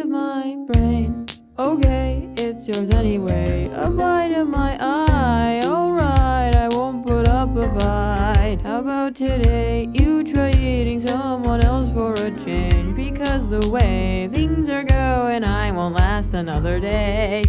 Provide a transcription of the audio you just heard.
of my brain. Okay, it's yours anyway. A bite of my eye. Alright, I won't put up a fight. How about today? You try eating someone else for a change. Because the way things are going, I won't last another day.